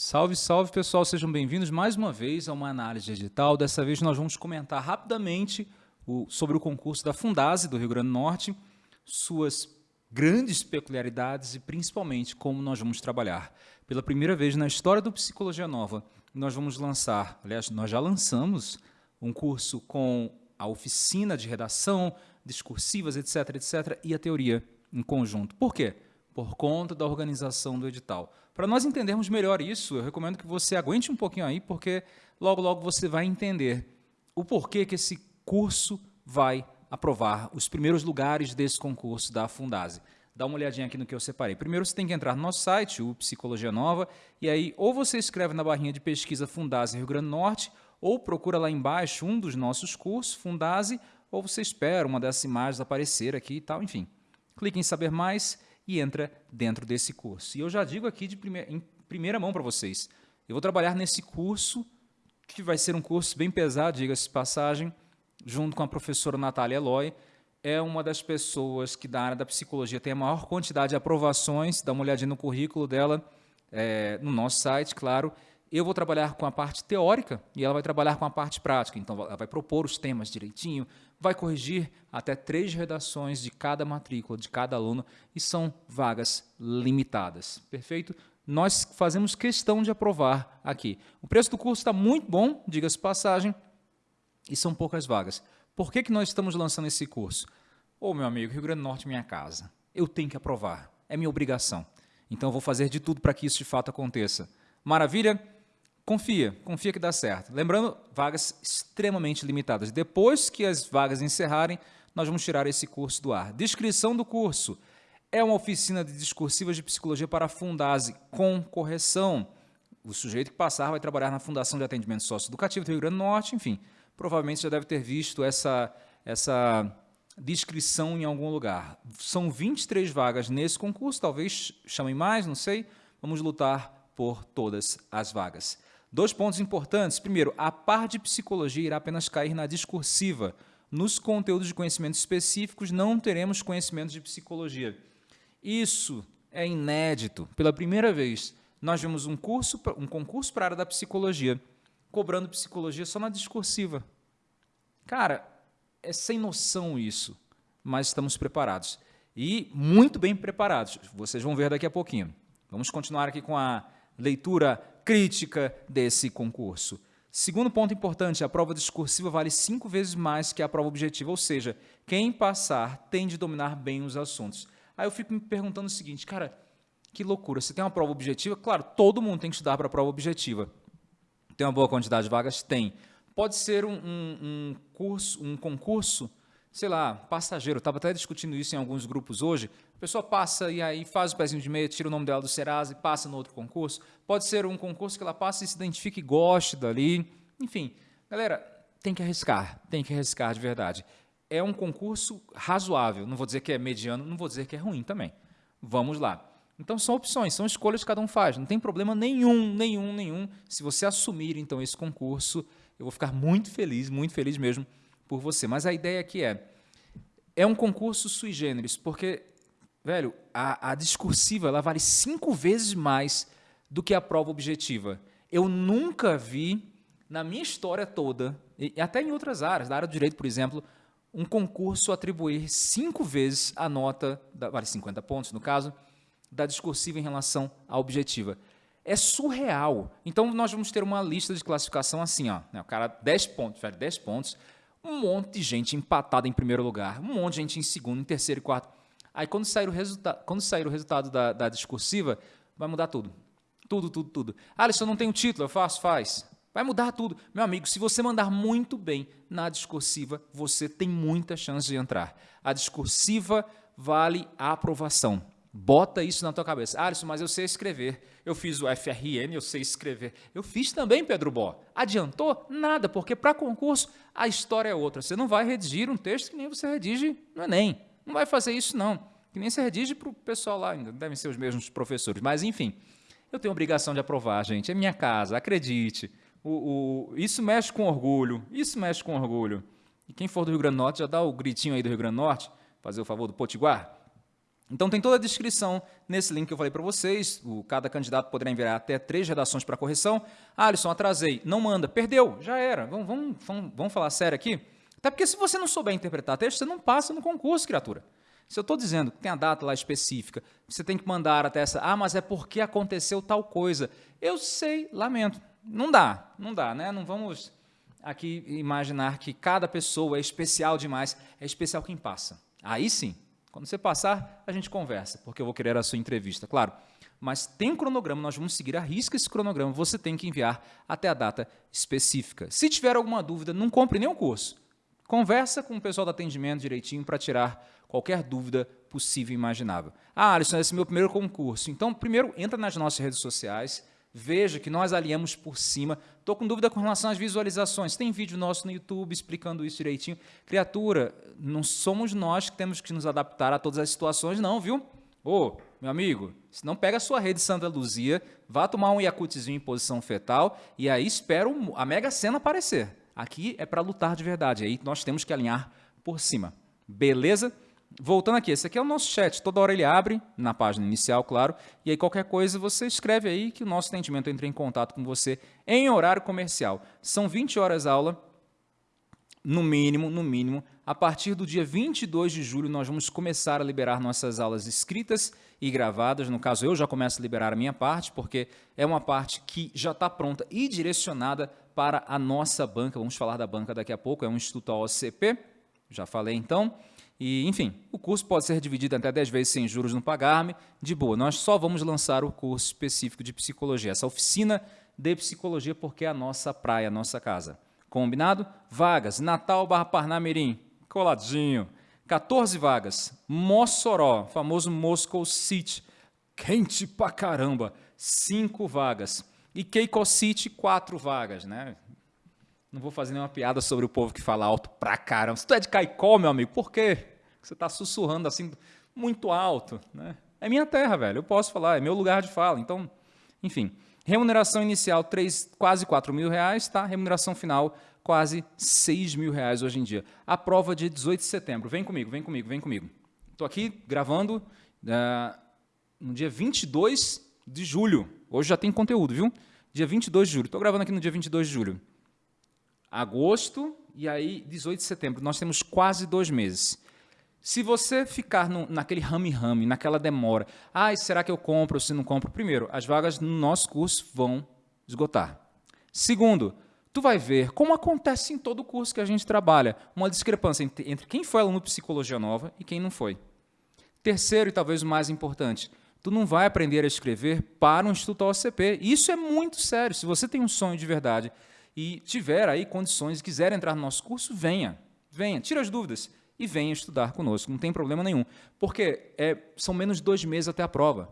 Salve, salve pessoal, sejam bem-vindos mais uma vez a uma análise digital. Dessa vez nós vamos comentar rapidamente o, sobre o concurso da Fundase do Rio Grande do Norte, suas grandes peculiaridades e principalmente como nós vamos trabalhar. Pela primeira vez na história do Psicologia Nova, nós vamos lançar, aliás, nós já lançamos um curso com a oficina de redação, discursivas, etc, etc, e a teoria em conjunto. Por quê? Por conta da organização do edital. Para nós entendermos melhor isso, eu recomendo que você aguente um pouquinho aí, porque logo, logo você vai entender o porquê que esse curso vai aprovar os primeiros lugares desse concurso da Fundase. Dá uma olhadinha aqui no que eu separei. Primeiro você tem que entrar no nosso site, o Psicologia Nova, e aí ou você escreve na barrinha de pesquisa Fundase Rio Grande do Norte, ou procura lá embaixo um dos nossos cursos, Fundase, ou você espera uma dessas imagens aparecer aqui e tal, enfim. Clique em saber mais e entra dentro desse curso. E eu já digo aqui de em primeira mão para vocês, eu vou trabalhar nesse curso, que vai ser um curso bem pesado, diga-se passagem, junto com a professora Natália Eloy, é uma das pessoas que da área da psicologia tem a maior quantidade de aprovações, dá uma olhadinha no currículo dela, é, no nosso site, claro, eu vou trabalhar com a parte teórica e ela vai trabalhar com a parte prática. Então, ela vai propor os temas direitinho, vai corrigir até três redações de cada matrícula, de cada aluno, e são vagas limitadas. Perfeito? Nós fazemos questão de aprovar aqui. O preço do curso está muito bom, diga-se passagem, e são poucas vagas. Por que, que nós estamos lançando esse curso? Ô, oh, meu amigo, Rio Grande do Norte é minha casa. Eu tenho que aprovar. É minha obrigação. Então, eu vou fazer de tudo para que isso de fato aconteça. Maravilha? Confia, confia que dá certo. Lembrando, vagas extremamente limitadas. Depois que as vagas encerrarem, nós vamos tirar esse curso do ar. Descrição do curso. É uma oficina de discursivas de psicologia para a Fundase, com correção. O sujeito que passar vai trabalhar na Fundação de Atendimento Socioeducativo do Rio Grande do Norte, enfim. Provavelmente já deve ter visto essa, essa descrição em algum lugar. São 23 vagas nesse concurso, talvez chamem mais, não sei. Vamos lutar por todas as vagas. Dois pontos importantes. Primeiro, a par de psicologia irá apenas cair na discursiva. Nos conteúdos de conhecimentos específicos não teremos conhecimentos de psicologia. Isso é inédito. Pela primeira vez, nós vimos um, curso, um concurso para a área da psicologia, cobrando psicologia só na discursiva. Cara, é sem noção isso, mas estamos preparados. E muito bem preparados. Vocês vão ver daqui a pouquinho. Vamos continuar aqui com a leitura crítica desse concurso. Segundo ponto importante, a prova discursiva vale cinco vezes mais que a prova objetiva, ou seja, quem passar tem de dominar bem os assuntos. Aí eu fico me perguntando o seguinte, cara, que loucura, você tem uma prova objetiva? Claro, todo mundo tem que estudar para a prova objetiva. Tem uma boa quantidade de vagas? Tem. Pode ser um, um, um curso, um concurso sei lá, passageiro, estava até discutindo isso em alguns grupos hoje, a pessoa passa e aí faz o pezinho de meia, tira o nome dela do Serasa e passa no outro concurso. Pode ser um concurso que ela passa e se identifique e goste dali. Enfim, galera, tem que arriscar, tem que arriscar de verdade. É um concurso razoável, não vou dizer que é mediano, não vou dizer que é ruim também. Vamos lá. Então são opções, são escolhas que cada um faz, não tem problema nenhum, nenhum, nenhum. Se você assumir então esse concurso, eu vou ficar muito feliz, muito feliz mesmo por você. Mas a ideia aqui é, é um concurso sui generis, porque Velho, a, a discursiva ela vale cinco vezes mais do que a prova objetiva. Eu nunca vi, na minha história toda, e até em outras áreas, da área do direito, por exemplo, um concurso atribuir cinco vezes a nota, da, vale 50 pontos no caso, da discursiva em relação à objetiva. É surreal. Então, nós vamos ter uma lista de classificação assim, ó, né, o cara 10 pontos, velho, 10 pontos, um monte de gente empatada em primeiro lugar, um monte de gente em segundo, em terceiro e quarto. Aí quando sair o, resulta quando sair o resultado da, da discursiva, vai mudar tudo. Tudo, tudo, tudo. Ah, Alisson, não tem título, eu faço, faz. Vai mudar tudo. Meu amigo, se você mandar muito bem na discursiva, você tem muita chance de entrar. A discursiva vale a aprovação. Bota isso na tua cabeça. Alisson, mas eu sei escrever. Eu fiz o FRN, eu sei escrever. Eu fiz também, Pedro Bó. Adiantou? Nada, porque para concurso a história é outra. Você não vai redigir um texto que nem você redige no Enem. Não vai fazer isso, não. Que nem se redige para o pessoal lá, ainda devem ser os mesmos professores. Mas, enfim, eu tenho obrigação de aprovar, gente. É minha casa, acredite. O, o, isso mexe com orgulho, isso mexe com orgulho. E quem for do Rio Grande do Norte, já dá o gritinho aí do Rio Grande do Norte, fazer o favor do Potiguar. Então tem toda a descrição nesse link que eu falei para vocês. O, cada candidato poderá enviar até três redações para correção. Ah, Alisson, atrasei. Não manda. Perdeu. Já era. Vamos, vamos, vamos, vamos falar sério aqui? Até porque se você não souber interpretar texto, você não passa no concurso, criatura. Se eu estou dizendo que tem a data lá específica, você tem que mandar até essa, ah, mas é porque aconteceu tal coisa. Eu sei, lamento. Não dá, não dá, né? Não vamos aqui imaginar que cada pessoa é especial demais, é especial quem passa. Aí sim, quando você passar, a gente conversa, porque eu vou querer a sua entrevista, claro. Mas tem cronograma, nós vamos seguir a risca esse cronograma, você tem que enviar até a data específica. Se tiver alguma dúvida, não compre nenhum curso. Conversa com o pessoal do atendimento direitinho para tirar qualquer dúvida possível e imaginável. Ah, Alisson, esse é meu primeiro concurso. Então, primeiro, entra nas nossas redes sociais, veja que nós alinhamos por cima. Estou com dúvida com relação às visualizações. Tem vídeo nosso no YouTube explicando isso direitinho. Criatura, não somos nós que temos que nos adaptar a todas as situações, não, viu? Ô, meu amigo, se não pega a sua rede Santa Luzia, vá tomar um Yakutzinho em posição fetal e aí espera a Mega Sena aparecer. Aqui é para lutar de verdade, aí nós temos que alinhar por cima. Beleza? Voltando aqui, esse aqui é o nosso chat, toda hora ele abre, na página inicial, claro, e aí qualquer coisa você escreve aí que o nosso atendimento entre em contato com você em horário comercial. São 20 horas aula, no mínimo, no mínimo. A partir do dia 22 de julho, nós vamos começar a liberar nossas aulas escritas e gravadas. No caso, eu já começo a liberar a minha parte, porque é uma parte que já está pronta e direcionada para a nossa banca. Vamos falar da banca daqui a pouco, é um Instituto OCP, já falei então. E, enfim, o curso pode ser dividido até 10 vezes sem juros no pagar-me. De boa, nós só vamos lançar o curso específico de psicologia, essa oficina de psicologia, porque é a nossa praia, a nossa casa. Combinado? Vagas, Natal barra Parnamirim, coladinho. 14 vagas. Mossoró, famoso Moscow City, quente pra caramba, 5 vagas. E Keiko City, quatro vagas, né? Não vou fazer nenhuma piada sobre o povo que fala alto pra caramba. Se tu é de Caicó, meu amigo, por quê? Você está sussurrando assim muito alto, né? É minha terra, velho. Eu posso falar, é meu lugar de fala. Então, enfim. Remuneração inicial, 3, quase 4 mil reais, tá? Remuneração final, quase 6 mil reais hoje em dia. A prova de 18 de setembro. Vem comigo, vem comigo, vem comigo. Estou aqui gravando uh, no dia 22 de julho. Hoje já tem conteúdo, viu? Dia 22 de julho. Estou gravando aqui no dia 22 de julho. Agosto e aí 18 de setembro. Nós temos quase dois meses. Se você ficar no, naquele rame-rame, naquela demora, ah, será que eu compro ou se não compro? Primeiro, as vagas no nosso curso vão esgotar. Segundo, tu vai ver, como acontece em todo curso que a gente trabalha, uma discrepância entre, entre quem foi aluno de psicologia nova e quem não foi. Terceiro, e talvez o mais importante, tu não vai aprender a escrever para um Instituto OCP. Isso é muito sério. Se você tem um sonho de verdade e tiver aí condições e quiser entrar no nosso curso, venha. Venha, tira as dúvidas e venha estudar conosco. Não tem problema nenhum. Porque é, são menos de dois meses até a prova.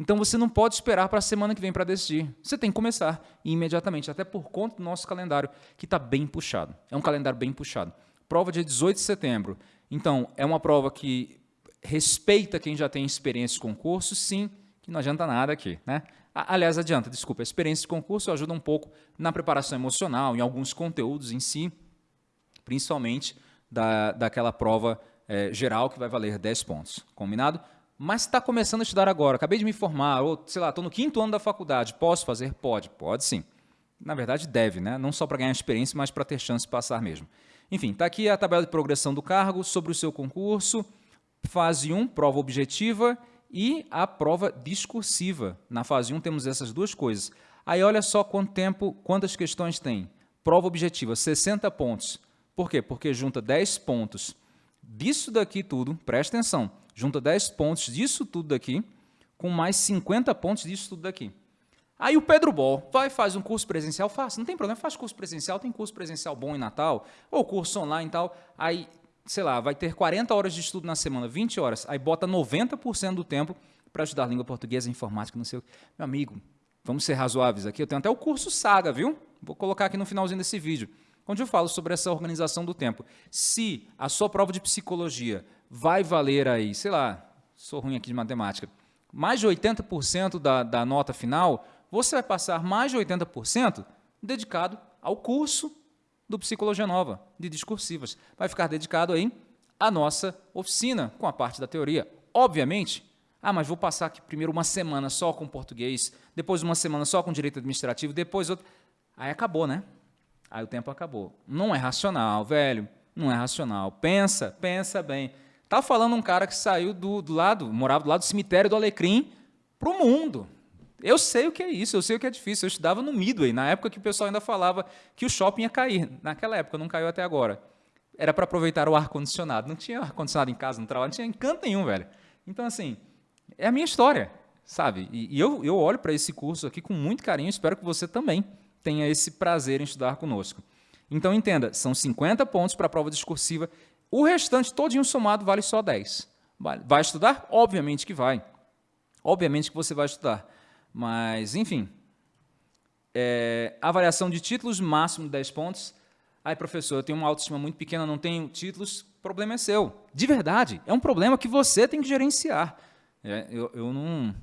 Então você não pode esperar para a semana que vem para decidir. Você tem que começar imediatamente, até por conta do nosso calendário, que está bem puxado. É um calendário bem puxado. Prova dia 18 de setembro. Então, é uma prova que respeita quem já tem experiência de concurso, sim, que não adianta nada aqui. Né? Aliás, adianta, desculpa, a experiência de concurso ajuda um pouco na preparação emocional, em alguns conteúdos em si, principalmente da, daquela prova é, geral que vai valer 10 pontos. Combinado? Mas está começando a estudar agora, acabei de me formar, ou sei lá, estou no quinto ano da faculdade, posso fazer? Pode, pode sim. Na verdade, deve, né? não só para ganhar experiência, mas para ter chance de passar mesmo. Enfim, está aqui a tabela de progressão do cargo sobre o seu concurso, Fase 1, prova objetiva e a prova discursiva. Na fase 1 temos essas duas coisas. Aí olha só quanto tempo, quantas questões tem. Prova objetiva, 60 pontos. Por quê? Porque junta 10 pontos disso daqui tudo, presta atenção, junta 10 pontos disso tudo daqui com mais 50 pontos disso tudo daqui. Aí o Pedro Bol vai faz um curso presencial, faz, não tem problema, faz curso presencial, tem curso presencial bom em Natal, ou curso online e tal, aí sei lá, vai ter 40 horas de estudo na semana, 20 horas, aí bota 90% do tempo para estudar língua portuguesa, informática, não sei o que. Meu amigo, vamos ser razoáveis aqui, eu tenho até o curso Saga, viu? Vou colocar aqui no finalzinho desse vídeo, onde eu falo sobre essa organização do tempo. Se a sua prova de psicologia vai valer aí, sei lá, sou ruim aqui de matemática, mais de 80% da, da nota final, você vai passar mais de 80% dedicado ao curso do Psicologia Nova, de discursivas. Vai ficar dedicado aí à nossa oficina, com a parte da teoria. Obviamente, Ah, mas vou passar aqui primeiro uma semana só com português, depois uma semana só com direito administrativo, depois outra. Aí acabou, né? Aí o tempo acabou. Não é racional, velho. Não é racional. Pensa, pensa bem. Tá falando um cara que saiu do, do lado, morava do lado do cemitério do Alecrim para o mundo. Eu sei o que é isso, eu sei o que é difícil. Eu estudava no Midway, na época que o pessoal ainda falava que o shopping ia cair. Naquela época, não caiu até agora. Era para aproveitar o ar-condicionado. Não tinha ar-condicionado em casa, no trabalho, não tinha encanto nenhum, velho. Então, assim, é a minha história, sabe? E, e eu, eu olho para esse curso aqui com muito carinho, espero que você também tenha esse prazer em estudar conosco. Então, entenda, são 50 pontos para a prova discursiva, o restante todinho somado vale só 10. Vai estudar? Obviamente que vai. Obviamente que você vai estudar. Mas, enfim, é, avaliação de títulos, máximo 10 pontos. Ai, professor, eu tenho uma autoestima muito pequena, não tenho títulos, problema é seu. De verdade, é um problema que você tem que gerenciar. É, eu, eu, não,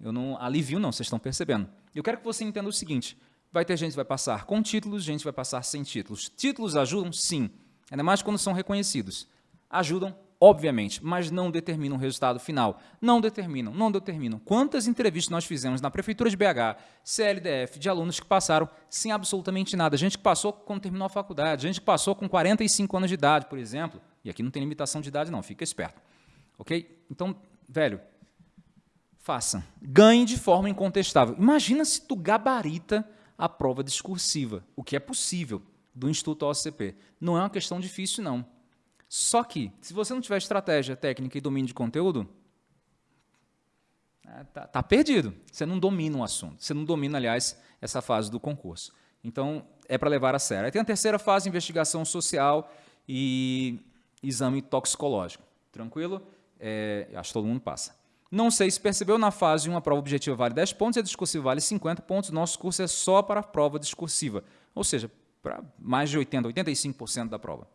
eu não alivio, não, vocês estão percebendo. Eu quero que você entenda o seguinte, vai ter gente que vai passar com títulos, gente vai passar sem títulos. Títulos ajudam? Sim, ainda mais quando são reconhecidos. Ajudam obviamente, mas não determinam o resultado final. Não determinam, não determinam. Quantas entrevistas nós fizemos na Prefeitura de BH, CLDF, de alunos que passaram sem absolutamente nada. Gente que passou quando terminou a faculdade, gente que passou com 45 anos de idade, por exemplo. E aqui não tem limitação de idade não, fica esperto. Ok? Então, velho, faça. Ganhe de forma incontestável. Imagina se tu gabarita a prova discursiva, o que é possível do Instituto OCP. Não é uma questão difícil, não. Só que, se você não tiver estratégia, técnica e domínio de conteúdo, é, tá, tá, perdido. Você não domina o assunto. Você não domina, aliás, essa fase do concurso. Então, é para levar a sério. Aí tem a terceira fase, investigação social e exame toxicológico. Tranquilo? É, acho que todo mundo passa. Não sei se percebeu, na fase 1 a prova objetiva vale 10 pontos e a discursiva vale 50 pontos. Nosso curso é só para a prova discursiva, ou seja, para mais de 80%, 85% da prova.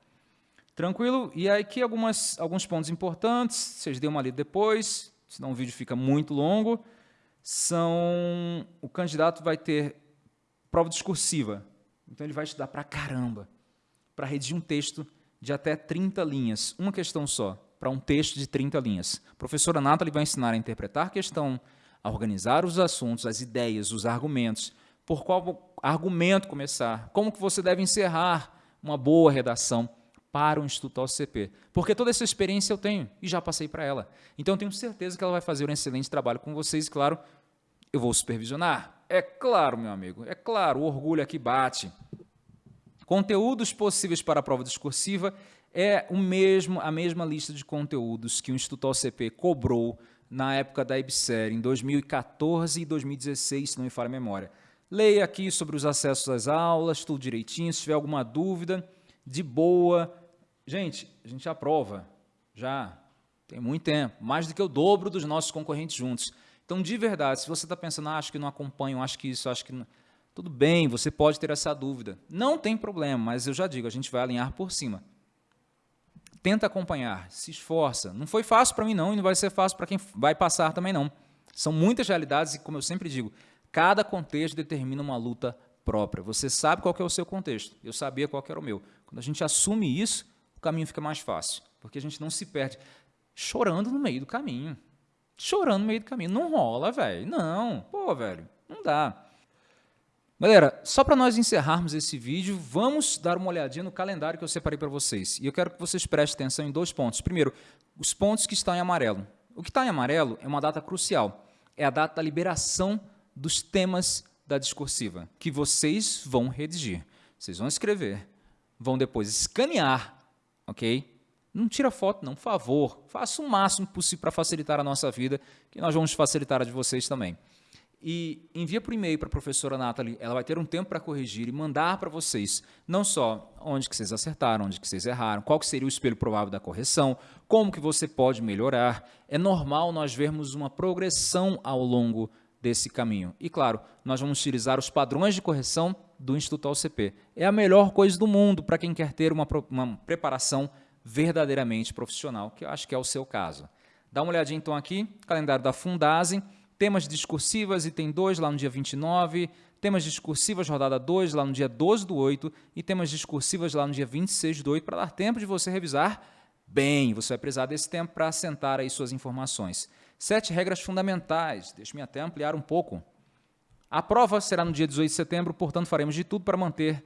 Tranquilo? E aqui algumas, alguns pontos importantes, vocês dêem uma lida depois, senão o vídeo fica muito longo. São, o candidato vai ter prova discursiva, então ele vai estudar para caramba, para redigir um texto de até 30 linhas, uma questão só, para um texto de 30 linhas. A professora Nathalie vai ensinar a interpretar a questão, a organizar os assuntos, as ideias, os argumentos, por qual argumento começar, como que você deve encerrar uma boa redação, para o Instituto OCP. Porque toda essa experiência eu tenho e já passei para ela. Então eu tenho certeza que ela vai fazer um excelente trabalho com vocês. E, claro, eu vou supervisionar. É claro, meu amigo, é claro, o orgulho aqui bate. Conteúdos possíveis para a prova discursiva é o mesmo, a mesma lista de conteúdos que o Instituto OCP cobrou na época da IBSER, em 2014 e 2016, se não me falha a memória. Leia aqui sobre os acessos às aulas, tudo direitinho. Se tiver alguma dúvida, de boa, Gente, a gente aprova já tem muito tempo, mais do que o dobro dos nossos concorrentes juntos. Então, de verdade, se você está pensando, ah, acho que não acompanho, acho que isso, acho que não... Tudo bem, você pode ter essa dúvida. Não tem problema, mas eu já digo, a gente vai alinhar por cima. Tenta acompanhar, se esforça. Não foi fácil para mim não e não vai ser fácil para quem vai passar também não. São muitas realidades e, como eu sempre digo, cada contexto determina uma luta própria. Você sabe qual é o seu contexto, eu sabia qual era o meu. Quando a gente assume isso, caminho fica mais fácil, porque a gente não se perde chorando no meio do caminho. Chorando no meio do caminho. Não rola, velho. Não. Pô, velho, não dá. Galera, só para nós encerrarmos esse vídeo, vamos dar uma olhadinha no calendário que eu separei para vocês. E eu quero que vocês prestem atenção em dois pontos. Primeiro, os pontos que estão em amarelo. O que está em amarelo é uma data crucial. É a data da liberação dos temas da discursiva, que vocês vão redigir. Vocês vão escrever, vão depois escanear ok? Não tira foto, não, favor. Faça o máximo possível para facilitar a nossa vida, que nós vamos facilitar a de vocês também. E envia por e-mail para a professora Nathalie, ela vai ter um tempo para corrigir e mandar para vocês, não só onde que vocês acertaram, onde que vocês erraram, qual que seria o espelho provável da correção, como que você pode melhorar. É normal nós vermos uma progressão ao longo desse caminho. E, claro, nós vamos utilizar os padrões de correção do Instituto OCP. É a melhor coisa do mundo para quem quer ter uma, uma preparação verdadeiramente profissional, que eu acho que é o seu caso. Dá uma olhadinha então aqui, calendário da Fundase, temas discursivas, item 2 lá no dia 29, temas discursivas rodada 2 lá no dia 12 do 8 e temas discursivas lá no dia 26 do 8 para dar tempo de você revisar bem. Você vai precisar desse tempo para assentar aí suas informações. Sete regras fundamentais. Deixe-me até ampliar um pouco. A prova será no dia 18 de setembro, portanto, faremos de tudo para manter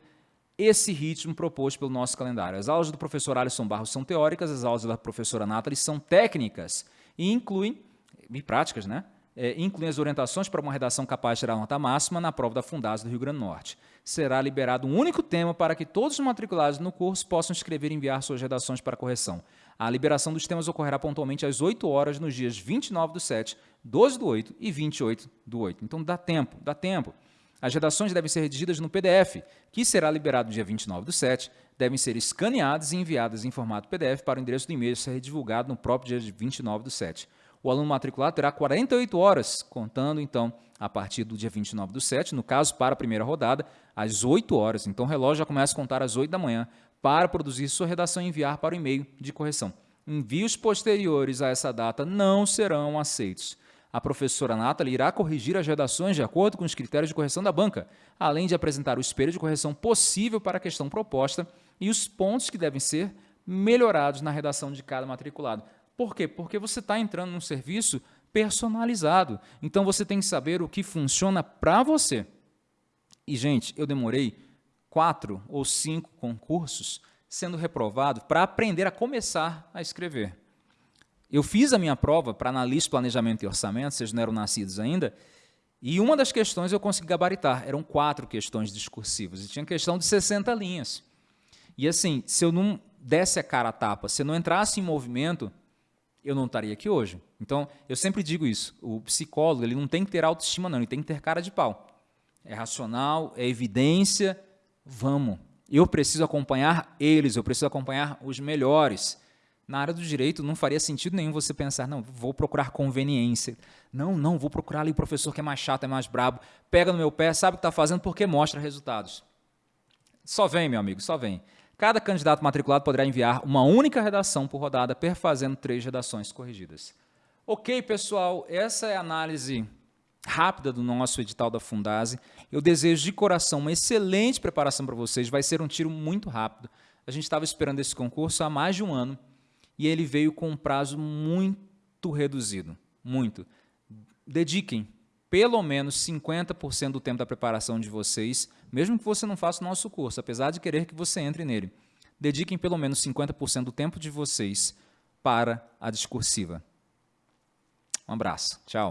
esse ritmo proposto pelo nosso calendário. As aulas do professor Alisson Barros são teóricas, as aulas da professora Nathalie são técnicas e incluem, e práticas, né? É, incluem as orientações para uma redação capaz de tirar nota máxima na prova da Fundasa do Rio Grande do Norte. Será liberado um único tema para que todos os matriculados no curso possam escrever e enviar suas redações para correção. A liberação dos temas ocorrerá pontualmente às 8 horas nos dias 29 do 7, 12 do 8 e 28 do 8. Então dá tempo, dá tempo. As redações devem ser redigidas no PDF, que será liberado no dia 29 do 7, devem ser escaneadas e enviadas em formato PDF para o endereço do e-mail ser divulgado no próprio dia 29 do 7. O aluno matriculado terá 48 horas, contando então a partir do dia 29 do 7, no caso para a primeira rodada, às 8 horas. Então o relógio já começa a contar às 8 da manhã para produzir sua redação e enviar para o e-mail de correção. Envios posteriores a essa data não serão aceitos a professora Nathalie irá corrigir as redações de acordo com os critérios de correção da banca, além de apresentar o espelho de correção possível para a questão proposta e os pontos que devem ser melhorados na redação de cada matriculado. Por quê? Porque você está entrando num serviço personalizado. Então você tem que saber o que funciona para você. E, gente, eu demorei quatro ou cinco concursos sendo reprovado para aprender a começar a escrever. Eu fiz a minha prova para analista, planejamento e orçamento, vocês não eram nascidos ainda, e uma das questões eu consegui gabaritar. Eram quatro questões discursivas, e tinha questão de 60 linhas. E assim, se eu não desse a cara a tapa, se eu não entrasse em movimento, eu não estaria aqui hoje. Então, eu sempre digo isso, o psicólogo ele não tem que ter autoestima não, ele tem que ter cara de pau. É racional, é evidência, vamos. Eu preciso acompanhar eles, eu preciso acompanhar os melhores. Na área do direito não faria sentido nenhum você pensar, não, vou procurar conveniência. Não, não, vou procurar ali o professor que é mais chato, é mais brabo, pega no meu pé, sabe o que está fazendo porque mostra resultados. Só vem, meu amigo, só vem. Cada candidato matriculado poderá enviar uma única redação por rodada, perfazendo três redações corrigidas. Ok, pessoal, essa é a análise rápida do nosso edital da Fundase. Eu desejo de coração uma excelente preparação para vocês, vai ser um tiro muito rápido. A gente estava esperando esse concurso há mais de um ano e ele veio com um prazo muito reduzido, muito. Dediquem pelo menos 50% do tempo da preparação de vocês, mesmo que você não faça o nosso curso, apesar de querer que você entre nele. Dediquem pelo menos 50% do tempo de vocês para a discursiva. Um abraço. Tchau.